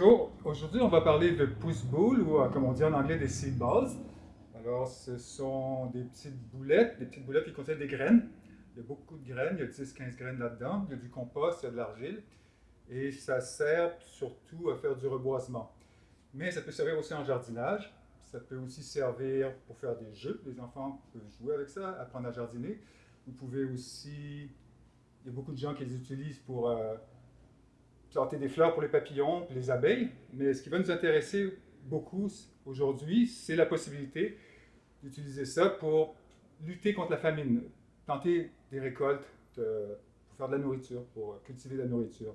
Bonjour, aujourd'hui on va parler de pousse-boules ou euh, comme on dit en anglais des seed balls. Alors ce sont des petites boulettes, des petites boulettes qui contiennent des graines. Il y a beaucoup de graines, il y a 10-15 graines là-dedans, il y a du compost, il y a de l'argile. Et ça sert surtout à faire du reboisement. Mais ça peut servir aussi en jardinage. Ça peut aussi servir pour faire des jeux. Les enfants peuvent jouer avec ça, apprendre à jardiner. Vous pouvez aussi... Il y a beaucoup de gens qui les utilisent pour... Euh, planter des fleurs pour les papillons, les abeilles, mais ce qui va nous intéresser beaucoup aujourd'hui, c'est la possibilité d'utiliser ça pour lutter contre la famine, planter des récoltes pour faire de la nourriture, pour cultiver de la nourriture.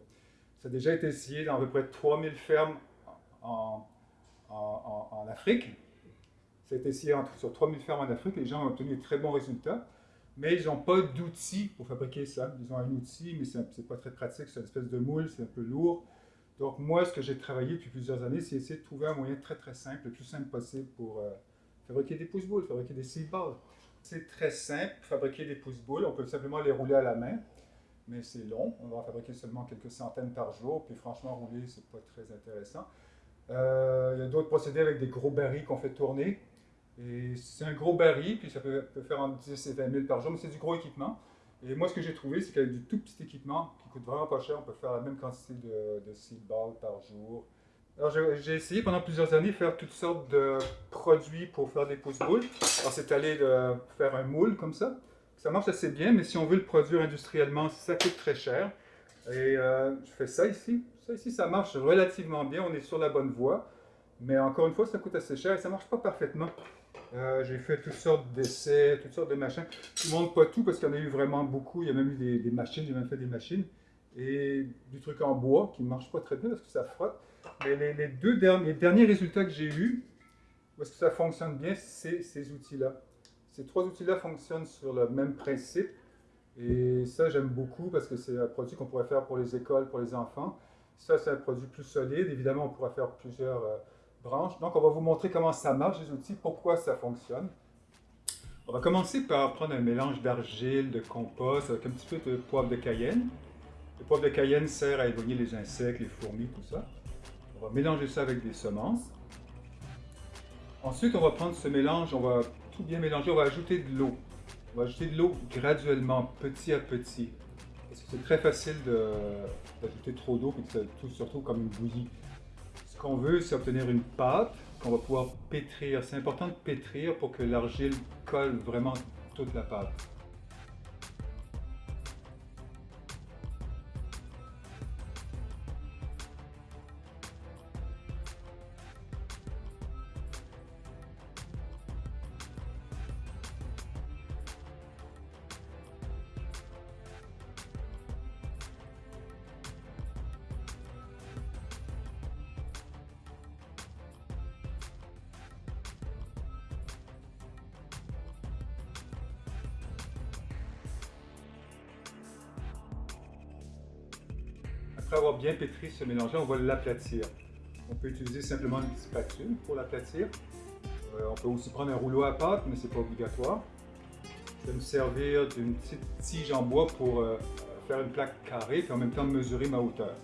Ça a déjà été essayé dans à peu près 3000 fermes en, en, Afrique. Ça a été essayé sur 3000 fermes en Afrique, les gens ont obtenu de très bons résultats mais ils n'ont pas d'outils pour fabriquer ça. Ils ont un outil, mais ce n'est pas très pratique, c'est une espèce de moule, c'est un peu lourd. Donc moi, ce que j'ai travaillé depuis plusieurs années, c'est essayer de trouver un moyen très très simple, le plus simple possible pour euh, fabriquer des pouces-boules, fabriquer des seed. C'est très simple, fabriquer des pouces-boules, on peut simplement les rouler à la main, mais c'est long, on va en fabriquer seulement quelques centaines par jour, puis franchement, rouler, c'est pas très intéressant. Euh, il y a d'autres procédés avec des gros barils qu'on fait tourner, et c'est un gros baril, puis ça peut, faire entre 10 et 20 000 par jour, mais c'est du gros équipement. Et moi, ce que j'ai trouvé, c'est qu'avec du tout petit équipement, qui coûte vraiment pas cher, on peut faire la même quantité de, de seed balls par jour. Alors, j'ai essayé pendant plusieurs années de faire toutes sortes de produits pour faire des pouces-boules. Alors, c'est allé de faire un moule comme ça. Ça marche assez bien, mais si on veut le produire industriellement, ça coûte très cher. Et euh, je fais ça ici. Ça ici, ça marche relativement bien. On est sur la bonne voie. Mais encore une fois, ça coûte assez cher et ça marche pas parfaitement. Euh, j'ai fait toutes sortes d'essais, toutes sortes de machins. Je ne montre pas tout parce qu'il y en a eu vraiment beaucoup. Il y a même eu des, machines, j'ai même fait des machines. Et du truc en bois qui ne marche pas très bien parce que ça frotte. Mais les, deux derniers, résultats que j'ai eus, est-ce que ça fonctionne bien, c'est ces outils-là. Ces trois outils-là fonctionnent sur le même principe. Et ça, j'aime beaucoup parce que c'est un produit qu'on pourrait faire pour les écoles, pour les enfants. Ça, c'est un produit plus solide. Évidemment, on pourrait faire plusieurs... Euh, donc, on va vous montrer comment ça marche, les outils, pourquoi ça fonctionne. On va commencer par prendre un mélange d'argile, de compost, avec un petit peu de poivre de cayenne. Le poivre de cayenne sert à éloigner les insectes, les fourmis, tout ça. On va mélanger ça avec des semences. Ensuite, on va prendre ce mélange, on va tout bien mélanger, on va ajouter de l'eau. On va ajouter de l'eau graduellement, petit à petit. Parce que c'est très facile d'ajouter trop d'eau, et tout surtout comme une bouillie. Qu'on veut, c'est obtenir une pâte qu'on va pouvoir pétrir. C'est important de pétrir pour que l'argile colle vraiment toute la pâte. Après avoir bien pétri ce mélange on va l'aplatir. On peut utiliser simplement une spatule pour l'aplatir. Euh, on peut aussi prendre un rouleau à pâte, mais ce n'est pas obligatoire. Je vais me servir d'une petite tige en bois pour euh, faire une plaque carrée et en même temps mesurer ma hauteur.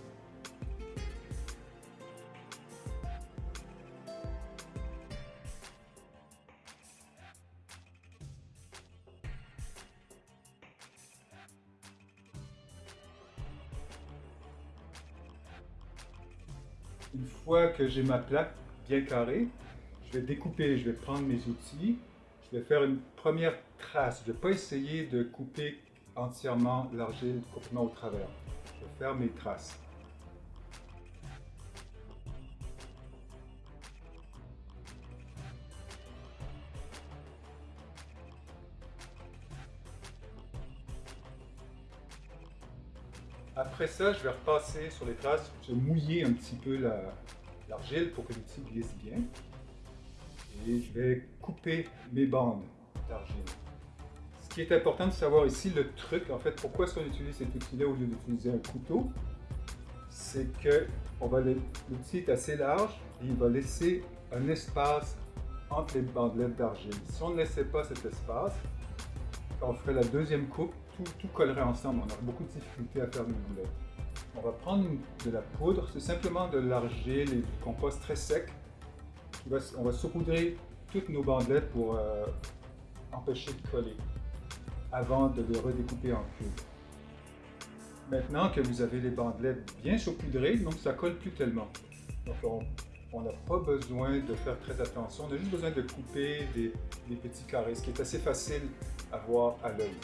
Une fois que j'ai ma plaque bien carrée, je vais découper, je vais prendre mes outils, je vais faire une première trace. Je ne vais pas essayer de couper entièrement l'argile complètement au travers. Je vais faire mes traces. Après ça, je vais repasser sur les traces, je vais mouiller un petit peu l'argile pour que l'outil glisse bien. Et je vais couper mes bandes d'argile. Ce qui est important de savoir ici, le truc, en fait, pourquoi est-ce qu'on utilise cet outil-là au lieu d'utiliser un couteau, c'est que l'outil est assez large et il va laisser un espace entre les bandelettes d'argile. Si on ne laissait pas cet espace, on ferait la deuxième coupe, tout, collerait ensemble. On aurait beaucoup de difficultés à faire une boulette. On va prendre de la poudre, c'est simplement de l'argile et du compost très sec. On va saupoudrer toutes nos bandelettes pour euh, empêcher de coller avant de les redécouper en cubes. Maintenant que vous avez les bandelettes bien saupoudrées, donc ça colle plus tellement. Donc on n'a pas besoin de faire très attention, on a juste besoin de couper des, des petits carrés, ce qui est assez facile à voir à l'œil.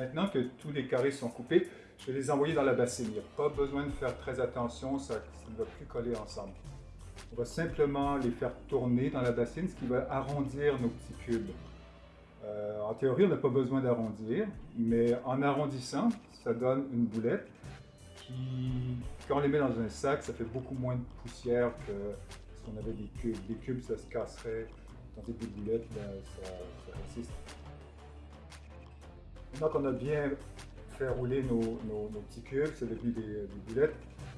Maintenant que tous les carrés sont coupés, je vais les envoyer dans la bassine. Il n'y a pas besoin de faire très attention, ça, ne va plus coller ensemble. On va simplement les faire tourner dans la bassine, ce qui va arrondir nos petits cubes. Euh, en théorie, on n'a pas besoin d'arrondir, mais en arrondissant, ça donne une boulette qui, quand on les met dans un sac, ça fait beaucoup moins de poussière que si on avait des cubes. Des cubes, ça se casserait, tandis que des boulettes, ben, ça, ça résiste. Maintenant qu'on a bien fait rouler nos, petits cubes, c'est devenu des, boulettes,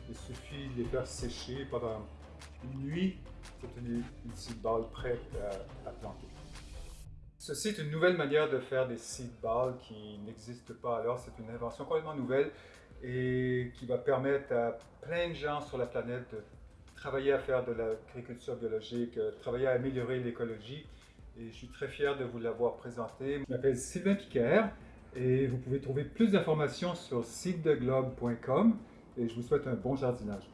il suffit de les faire sécher pendant une nuit, c'est une, seed ball prête à, planter. Ceci est une nouvelle manière de faire des seed balls qui n'existe pas alors. C'est une invention complètement nouvelle et qui va permettre à plein de gens sur la planète de travailler à faire de l'agriculture biologique, euh, travailler à améliorer l'écologie. Et je suis très fier de vous l'avoir présenté. Je m'appelle Sylvain Piquer. Et vous pouvez trouver plus d'informations sur sitedeglobe.com et je vous souhaite un bon jardinage.